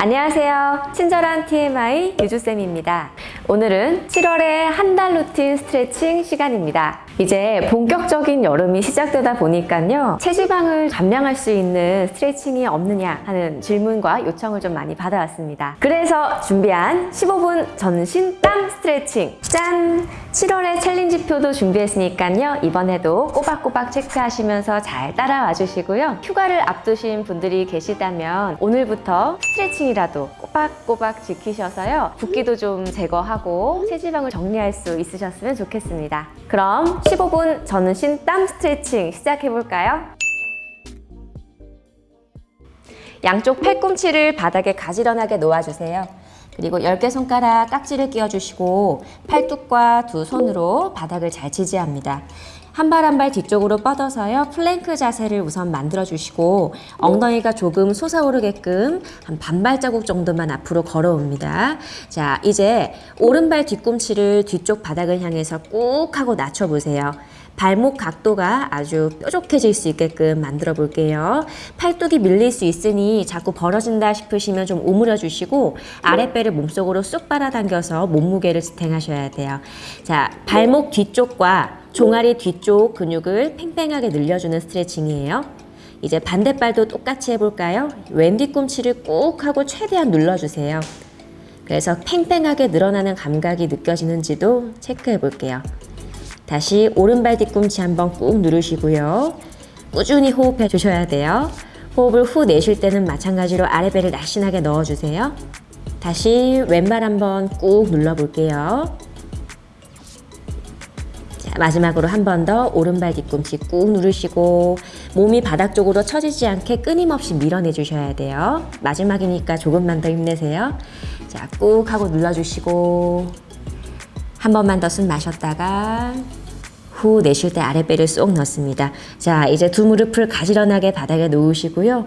안녕하세요. 친절한 TMI 유주쌤입니다. 오늘은 7월의 한 달 루틴 스트레칭 시간입니다. 이제 본격적인 여름이 시작되다 보니까요. 체지방을 감량할 수 있는 스트레칭이 없느냐 하는 질문과 요청을 좀 많이 받아왔습니다. 그래서 준비한 15분 전신 땀 스트레칭 짠! 7월의 challenge표도 준비했으니까요. 이번에도 꼬박꼬박 체크하시면서 잘 따라와 주시고요. 휴가를 앞두신 분들이 계시다면 오늘부터 스트레칭이라도 꼬박꼬박 지키셔서요. 붓기도 좀 제거하고 체지방을 정리할 수 있으셨으면 좋겠습니다. 그럼 15분 전신 땀 스트레칭 시작해볼까요? 양쪽 팔꿈치를 바닥에 가지런하게 놓아주세요. 그리고 10개 손가락 깍지를 끼워주시고 팔뚝과 두 손으로 바닥을 잘 지지합니다. 한 발 한 발 뒤쪽으로 뻗어서요. 플랭크 자세를 우선 만들어주시고 엉덩이가 조금 솟아오르게끔 한 반발자국 정도만 앞으로 걸어옵니다. 자, 이제 오른발 뒤꿈치를 뒤쪽 바닥을 향해서 꾹 하고 낮춰보세요. 발목 각도가 아주 뾰족해질 수 있게끔 만들어 볼게요. 팔뚝이 밀릴 수 있으니 자꾸 벌어진다 싶으시면 좀 오므려 주시고 아랫배를 몸속으로 쑥 빨아당겨서 몸무게를 지탱하셔야 돼요. 자, 발목 뒤쪽과 종아리 뒤쪽 근육을 팽팽하게 늘려주는 스트레칭이에요. 이제 반대발도 똑같이 해볼까요? 왼 뒤꿈치를 꾹 하고 최대한 눌러주세요. 그래서 팽팽하게 늘어나는 감각이 느껴지는지도 체크해 볼게요. 다시 오른발 뒤꿈치 한번 꾹 누르시고요. 꾸준히 호흡해 주셔야 돼요. 호흡을 후 내쉴 때는 마찬가지로 아랫배를 날씬하게 넣어주세요. 다시 왼발 한번 꾹 눌러볼게요. 자, 마지막으로 한 번 더 오른발 뒤꿈치 꾹 누르시고 몸이 바닥 쪽으로 처지지 않게 끊임없이 밀어내 주셔야 돼요. 마지막이니까 조금만 더 힘내세요. 자, 꾹 하고 눌러주시고 한 번만 더 숨 마셨다가 후 내쉴 때 아랫배를 쏙 넣습니다. 자, 이제 두 무릎을 가지런하게 바닥에 놓으시고요.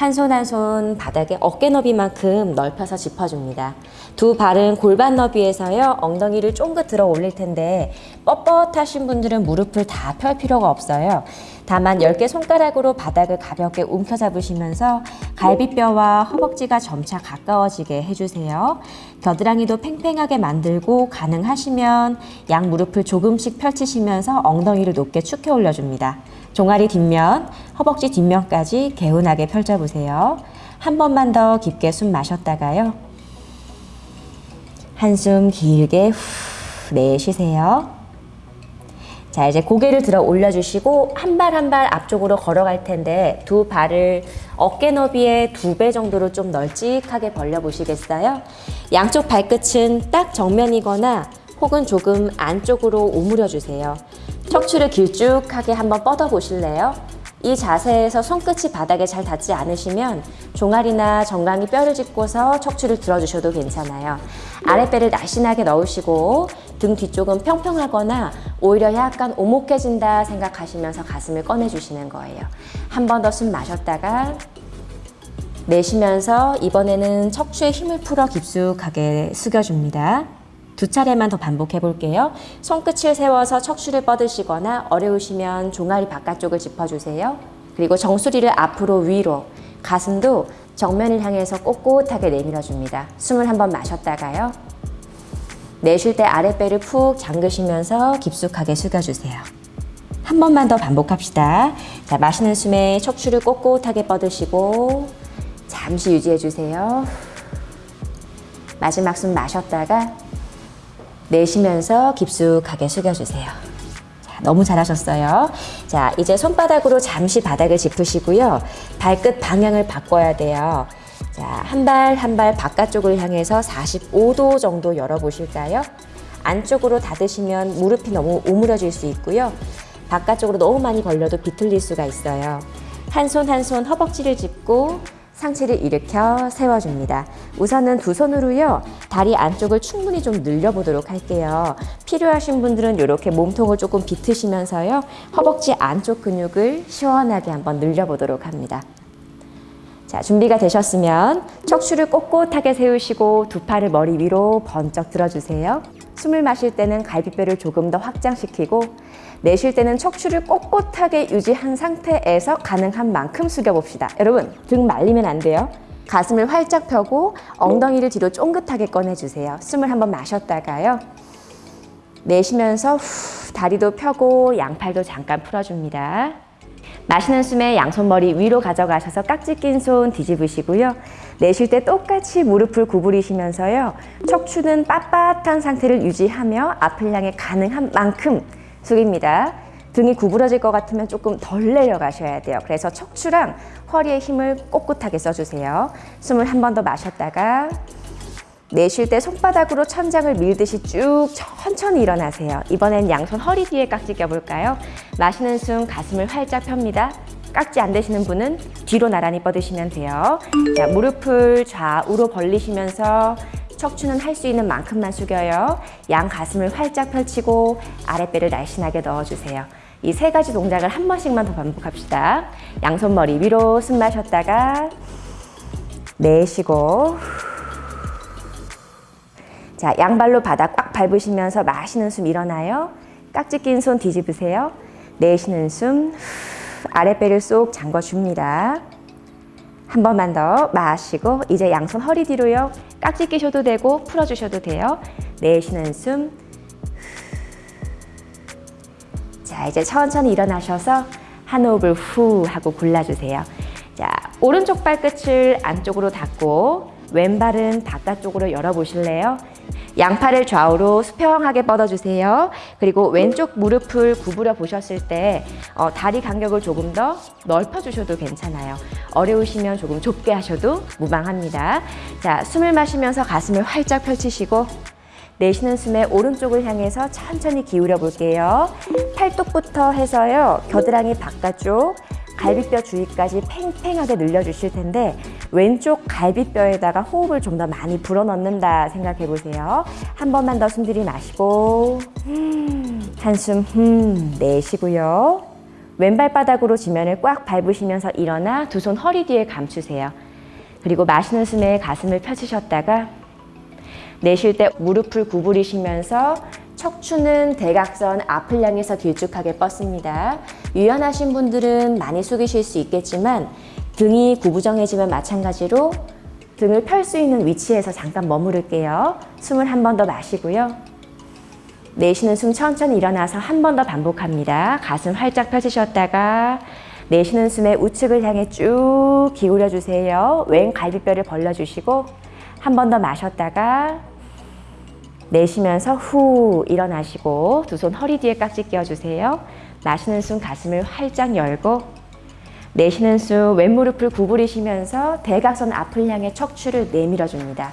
한 손 한 손 바닥에 어깨 너비만큼 넓혀서 짚어줍니다. 두 발은 골반 너비에서요. 엉덩이를 쫑긋 들어 올릴 텐데 뻣뻣하신 분들은 무릎을 다 펼 필요가 없어요. 다만 10개 손가락으로 바닥을 가볍게 움켜잡으시면서 갈비뼈와 허벅지가 점차 가까워지게 해주세요. 겨드랑이도 팽팽하게 만들고 가능하시면 양 무릎을 조금씩 펼치시면서 엉덩이를 높게 축혀 올려줍니다. 종아리 뒷면, 허벅지 뒷면까지 개운하게 펼쳐보세요. 한 번만 더 깊게 숨 마셨다가요. 한숨 길게 후 내쉬세요. 자, 이제 고개를 들어 올려주시고 한 발 한 발 앞쪽으로 걸어갈 텐데 두 발을 어깨 너비의 두 배 정도로 좀 널찍하게 벌려보시겠어요? 양쪽 발끝은 딱 정면이거나 혹은 조금 안쪽으로 오므려 주세요. 척추를 길쭉하게 한번 뻗어 보실래요? 이 자세에서 손끝이 바닥에 잘 닿지 않으시면 종아리나 정강이 뼈를 짚고서 척추를 들어주셔도 괜찮아요. 아랫배를 날씬하게 넣으시고 등 뒤쪽은 평평하거나 오히려 약간 오목해진다 생각하시면서 가슴을 꺼내주시는 거예요. 한 번 더 숨 마셨다가 내쉬면서 이번에는 척추에 힘을 풀어 깊숙하게 숙여줍니다. 두 차례만 더 반복해 볼게요. 손끝을 세워서 척추를 뻗으시거나 어려우시면 종아리 바깥쪽을 짚어주세요. 그리고 정수리를 앞으로 위로, 가슴도 정면을 향해서 꼿꼿하게 내밀어줍니다. 숨을 한번 마셨다가요. 내쉴 때 아랫배를 푹 잠그시면서 깊숙하게 숙여주세요. 한 번만 더 반복합시다. 자, 마시는 숨에 척추를 꼿꼿하게 뻗으시고 잠시 유지해주세요. 마지막 숨 마셨다가 내쉬면서 깊숙하게 숙여주세요. 자, 너무 잘하셨어요. 자, 이제 손바닥으로 잠시 바닥을 짚으시고요. 발끝 방향을 바꿔야 돼요. 자, 한 발 한 발 바깥쪽을 향해서 45도 정도 열어보실까요? 안쪽으로 닫으시면 무릎이 너무 오므려질 수 있고요. 바깥쪽으로 너무 많이 벌려도 비틀릴 수가 있어요. 한 손 한 손 허벅지를 짚고 상체를 일으켜 세워줍니다. 우선은 두 손으로요. 다리 안쪽을 충분히 좀 늘려보도록 할게요. 필요하신 분들은 이렇게 몸통을 조금 비트시면서요. 허벅지 안쪽 근육을 시원하게 한번 늘려보도록 합니다. 자, 준비가 되셨으면 척추를 꼿꼿하게 세우시고 두 팔을 머리 위로 번쩍 들어주세요. 숨을 마실 때는 갈비뼈를 조금 더 확장시키고 내쉴 때는 척추를 꼿꼿하게 유지한 상태에서 가능한 만큼 숙여봅시다. 여러분, 등 말리면 안 돼요. 가슴을 활짝 펴고 엉덩이를 뒤로 쫑긋하게 꺼내주세요. 숨을 한번 마셨다가요. 내쉬면서 후, 다리도 펴고 양팔도 잠깐 풀어줍니다. 마시는 숨에 양손머리 위로 가져가셔서 깍지 낀 손 뒤집으시고요. 내쉴 때 똑같이 무릎을 구부리시면서요. 척추는 빳빳한 상태를 유지하며 앞을 향해 가능한 만큼 숙입니다. 등이 구부러질 것 같으면 조금 덜 내려가셔야 돼요. 그래서 척추랑 허리에 힘을 꼿꼿하게 써주세요. 숨을 한 번 더 마셨다가 내쉴 때 손바닥으로 천장을 밀듯이 쭉 천천히 일어나세요. 이번엔 양손 허리 뒤에 깍지 껴볼까요? 마시는 숨 가슴을 활짝 펴니다. 깍지 안 되시는 분은 뒤로 나란히 뻗으시면 돼요. 자, 무릎을 좌우로 벌리시면서 척추는 할 수 있는 만큼만 숙여요. 양 가슴을 활짝 펼치고 아랫배를 날씬하게 넣어주세요. 이 세 가지 동작을 한 번씩만 더 반복합시다. 양손 머리 위로 숨 마셨다가 내쉬고 자, 양발로 바닥 꽉 밟으시면서 마시는 숨 일어나요. 깍지 낀 손 뒤집으세요. 내쉬는 숨 아랫배를 쏙 잠궈줍니다. 한 번만 더 마시고 이제 양손 허리 뒤로요. 깍지 끼셔도 되고 풀어주셔도 돼요. 내쉬는 숨. 자 이제 천천히 일어나셔서 한 호흡을 후 하고 골라주세요. 자 오른쪽 발끝을 안쪽으로 닫고 왼발은 바깥쪽으로 열어보실래요? 양팔을 좌우로 수평하게 뻗어주세요. 그리고 왼쪽 무릎을 구부려 보셨을 때 어, 다리 간격을 조금 더 넓혀주셔도 괜찮아요. 어려우시면 조금 좁게 하셔도 무방합니다. 자, 숨을 마시면서 가슴을 활짝 펼치시고 내쉬는 숨에 오른쪽을 향해서 천천히 기울여 볼게요. 팔뚝부터 해서요. 겨드랑이 바깥쪽, 갈비뼈 주위까지 팽팽하게 늘려주실 텐데 왼쪽 갈비뼈에다가 호흡을 좀 더 많이 불어넣는다 생각해 보세요. 한 번만 더 숨 들이마시고 한숨 흠 내쉬고요. 왼발바닥으로 지면을 꽉 밟으시면서 일어나 두 손 허리 뒤에 감추세요. 그리고 마시는 숨에 가슴을 펴주셨다가 내쉴 때 무릎을 구부리시면서 척추는 대각선 앞을 향해서 길쭉하게 뻗습니다. 유연하신 분들은 많이 숙이실 수 있겠지만 등이 구부정해지면 마찬가지로 등을 펼 수 있는 위치에서 잠깐 머무를게요. 숨을 한 번 더 마시고요. 내쉬는 숨 천천히 일어나서 한 번 더 반복합니다. 가슴 활짝 펴주셨다가 내쉬는 숨에 우측을 향해 쭉 기울여 주세요. 왼 갈비뼈를 벌려주시고 한 번 더 마셨다가 내쉬면서 후 일어나시고 두 손 허리 뒤에 깍지 끼워주세요. 마시는 숨 가슴을 활짝 열고 내쉬는 숨 왼무릎을 구부리시면서 대각선 앞을 향해 척추를 내밀어 줍니다.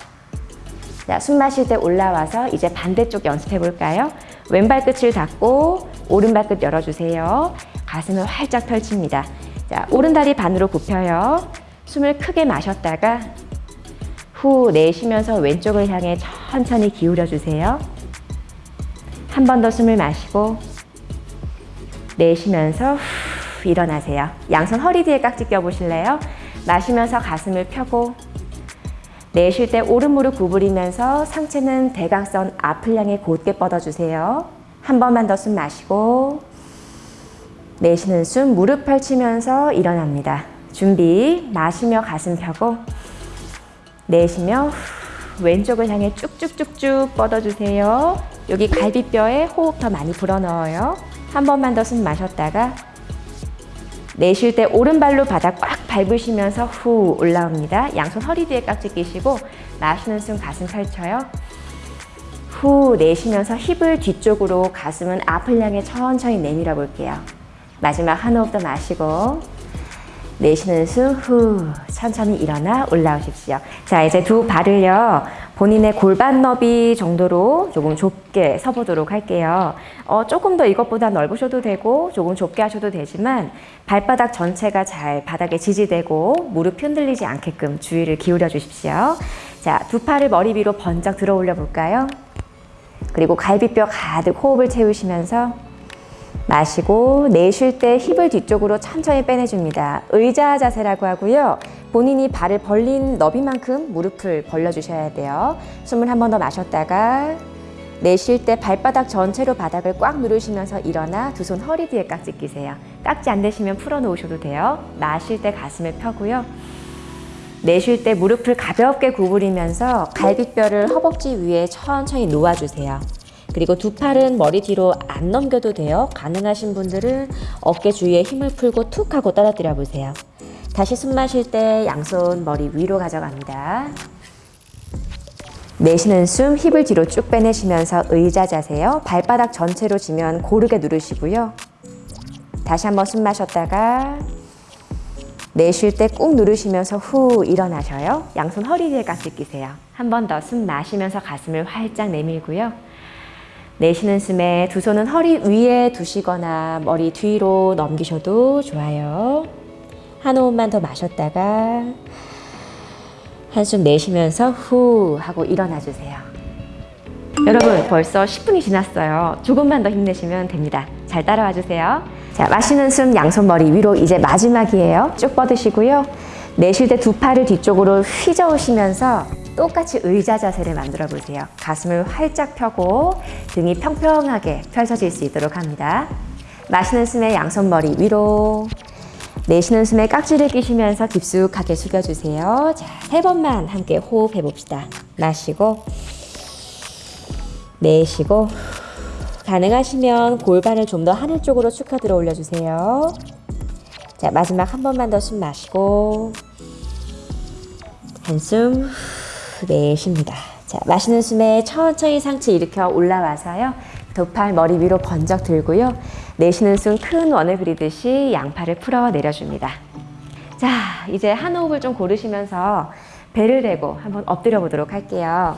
자, 숨 마실 때 올라와서 이제 반대쪽 연습해 볼까요? 왼발 끝을 닫고 오른발 끝 열어주세요. 가슴을 활짝 펼칩니다. 자, 오른 다리 반으로 굽혀요. 숨을 크게 마셨다가 후 내쉬면서 왼쪽을 향해 천천히 기울여 주세요. 한 번 더 숨을 마시고 내쉬면서 후 일어나세요. 양손 허리 뒤에 깍지 껴보실래요? 마시면서 가슴을 펴고 내쉴 때 오른 무릎 구부리면서 상체는 대각선 앞을 향해 곧게 뻗어주세요. 한 번만 더 숨 마시고 내쉬는 숨 무릎 펼치면서 일어납니다. 준비 마시며 가슴 펴고 내쉬며 왼쪽을 향해 쭉쭉쭉쭉 뻗어주세요. 여기 갈비뼈에 호흡 더 많이 불어넣어요. 한 번만 더 숨 마셨다가 내쉴 때 오른발로 바닥 꽉 밟으시면서 후 올라옵니다. 양손 허리 뒤에 깍지 끼시고 마시는 숨 가슴 펼쳐요. 후 내쉬면서 힙을 뒤쪽으로 가슴은 앞을 향해 천천히 내밀어 볼게요. 마지막 한 호흡 더 마시고 내쉬는 숨 후 천천히 일어나 올라오십시오. 자 이제 두 발을요 본인의 골반 너비 정도로 조금 좁게 서보도록 할게요. 어, 조금 더 이것보다 넓으셔도 되고 조금 좁게 하셔도 되지만 발바닥 전체가 잘 바닥에 지지되고 무릎 흔들리지 않게끔 주의를 기울여 주십시오. 자 두 팔을 머리 위로 번쩍 들어 올려 볼까요? 그리고 갈비뼈 가득 호흡을 채우시면서 마시고 내쉴 때 힙을 뒤쪽으로 천천히 빼내줍니다. 의자 자세라고 하고요. 본인이 발을 벌린 너비만큼 무릎을 벌려주셔야 돼요. 숨을 한 번 더 마셨다가 내쉴 때 발바닥 전체로 바닥을 꽉 누르시면서 일어나 두 손 허리 뒤에 깍지 끼세요. 깍지 안 되시면 풀어놓으셔도 돼요. 마실 때 가슴을 펴고요. 내쉴 때 무릎을 가볍게 구부리면서 갈비뼈를 허벅지 위에 천천히 놓아주세요. 그리고 두 팔은 머리 뒤로 안 넘겨도 돼요. 가능하신 분들은 어깨 주위에 힘을 풀고 툭 하고 떨어뜨려 보세요. 다시 숨 마실 때 양손 머리 위로 가져갑니다. 내쉬는 숨 힙을 뒤로 쭉 빼내시면서 의자 자세요. 발바닥 전체로 지면 고르게 누르시고요. 다시 한번 숨 마셨다가 내쉴 때 꾹 누르시면서 후 일어나셔요. 양손 허리 뒤에 가슴 끼세요. 한 번 더 숨 마시면서 가슴을 활짝 내밀고요. 내쉬는 숨에 두 손은 허리 위에 두시거나 머리 뒤로 넘기셔도 좋아요. 한 호흡만 더 마셨다가 한숨 내쉬면서 후 하고 일어나 주세요. 여러분 벌써 10분이 지났어요. 조금만 더 힘내시면 됩니다. 잘 따라와 주세요. 자, 마시는 숨 양손 머리 위로 이제 마지막이에요. 쭉 뻗으시고요. 내쉴 때 두 팔을 뒤쪽으로 휘저으시면서 똑같이 의자 자세를 만들어 보세요. 가슴을 활짝 펴고 등이 평평하게 펼쳐질 수 있도록 합니다. 마시는 숨에 양손 머리 위로 내쉬는 숨에 깍지를 끼시면서 깊숙하게 숙여주세요. 자, 세 번만 함께 호흡해 봅시다. 마시고 내쉬고 가능하시면 골반을 좀 더 하늘 쪽으로 축하 들어 올려주세요. 자, 마지막 한 번만 더 숨 마시고 한숨 내쉽니다. 자, 마시는 숨에 천천히 상체 일으켜 올라와서요. 두팔 머리 위로 번쩍 들고요. 내쉬는 숨 큰 원을 그리듯이 양팔을 풀어 내려줍니다. 자, 이제 한 호흡을 좀 고르시면서 배를 대고 한번 엎드려 보도록 할게요.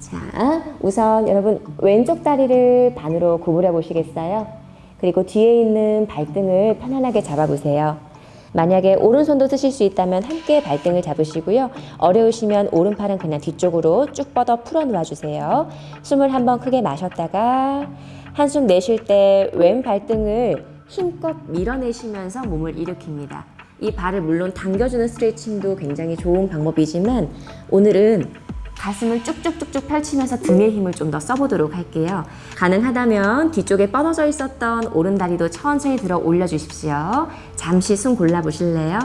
자, 우선 여러분 왼쪽 다리를 반으로 구부려 보시겠어요? 그리고 뒤에 있는 발등을 편안하게 잡아 보세요. 만약에 오른손도 쓰실 수 있다면 함께 발등을 잡으시고요. 어려우시면 오른팔은 그냥 뒤쪽으로 쭉 뻗어 풀어 놓아 주세요. 숨을 한번 크게 마셨다가 한숨 내쉴 때 왼 발등을 힘껏 밀어내시면서 몸을 일으킵니다. 이 발을 물론 당겨주는 스트레칭도 굉장히 좋은 방법이지만 오늘은 가슴을 쭉쭉쭉쭉 펼치면서 등의 힘을 좀 더 써보도록 할게요. 가능하다면 뒤쪽에 뻗어져 있었던 오른다리도 천천히 들어 올려주십시오. 잠시 숨 골라보실래요?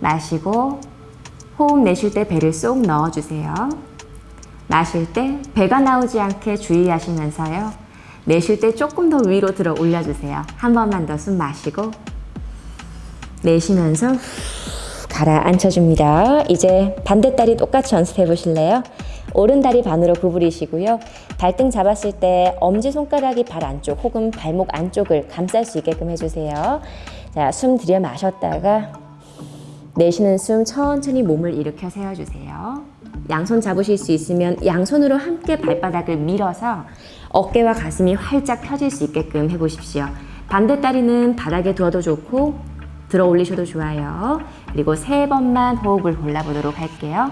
마시고 호흡 내쉴 때 배를 쏙 넣어주세요. 마실 때 배가 나오지 않게 주의하시면서요. 내쉴 때 조금 더 위로 들어 올려주세요. 한 번만 더 숨 마시고 내쉬면서 가라앉혀줍니다. 이제 반대다리 똑같이 연습해 보실래요? 오른다리 반으로 구부리시고요. 발등 잡았을 때 엄지손가락이 발 안쪽 혹은 발목 안쪽을 감쌀 수 있게끔 해주세요. 자, 숨 들여 마셨다가 내쉬는 숨 천천히 몸을 일으켜 세워주세요. 양손 잡으실 수 있으면 양손으로 함께 발바닥을 밀어서 어깨와 가슴이 활짝 펴질 수 있게끔 해보십시오. 반대다리는 바닥에 두어도 좋고 들어 올리셔도 좋아요. 그리고 세 번만 호흡을 골라보도록 할게요.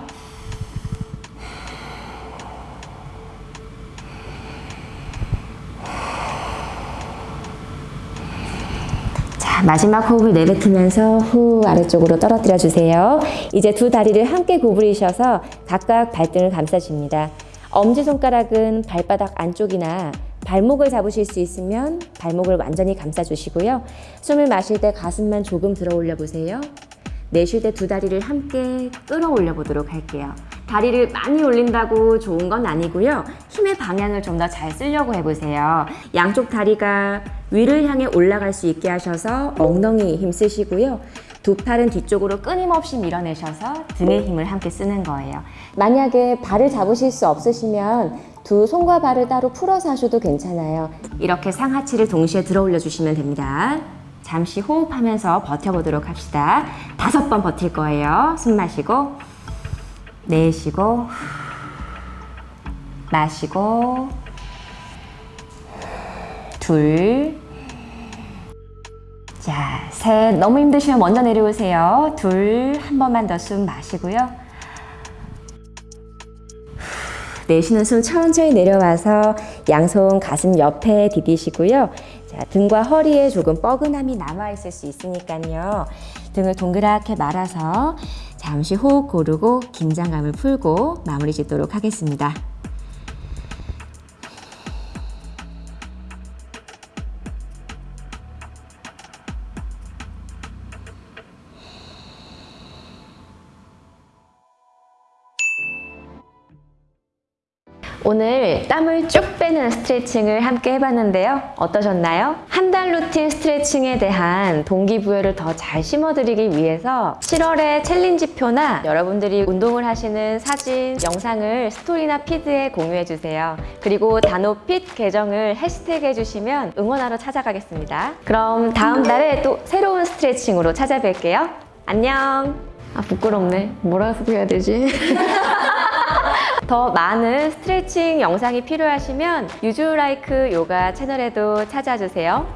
자, 마지막 호흡을 내뱉으면서 후 아래쪽으로 떨어뜨려 주세요. 이제 두 다리를 함께 구부리셔서 각각 발등을 감싸줍니다. 엄지손가락은 발바닥 안쪽이나 발목을 잡으실 수 있으면 발목을 완전히 감싸주시고요. 숨을 마실 때 가슴만 조금 들어 올려 보세요. 내쉴 때 두 다리를 함께 끌어올려 보도록 할게요. 다리를 많이 올린다고 좋은 건 아니고요. 힘의 방향을 좀 더 잘 쓰려고 해보세요. 양쪽 다리가 위를 향해 올라갈 수 있게 하셔서 엉덩이 힘 쓰시고요. 두 팔은 뒤쪽으로 끊임없이 밀어내셔서 등의 힘을 함께 쓰는 거예요. 만약에 발을 잡으실 수 없으시면 두 손과 발을 따로 풀어서 하셔도 괜찮아요. 이렇게 상하체를 동시에 들어 올려 주시면 됩니다. 잠시 호흡하면서 버텨보도록 합시다. 다섯 번 버틸 거예요. 숨 마시고, 내쉬고, 마시고, 둘, 자, 셋. 너무 힘드시면 먼저 내려오세요. 둘, 한 번만 더 숨 마시고요. 내쉬는 숨 천천히 내려와서 양손 가슴 옆에 디디시고요. 자, 등과 허리에 조금 뻐근함이 남아있을 수 있으니까요. 등을 동그랗게 말아서 잠시 호흡 고르고 긴장감을 풀고 마무리 짓도록 하겠습니다. 오늘 땀을 쭉 빼는 스트레칭을 함께 해봤는데요. 어떠셨나요? 한 달 루틴 스트레칭에 대한 동기부여를 더 잘 심어드리기 위해서 7월에 challenge표나 여러분들이 운동을 하시는 사진, 영상을 스토리나 feed에 공유해주세요. 그리고 다노핏 계정을 해시태그 해주시면 응원하러 찾아가겠습니다. 그럼 다음 달에 또 새로운 스트레칭으로 찾아뵐게요. 안녕! 아, 부끄럽네. 뭐라고 해야 되지? 더 많은 스트레칭 영상이 필요하시면 유주라이크 요가 채널에도 찾아주세요.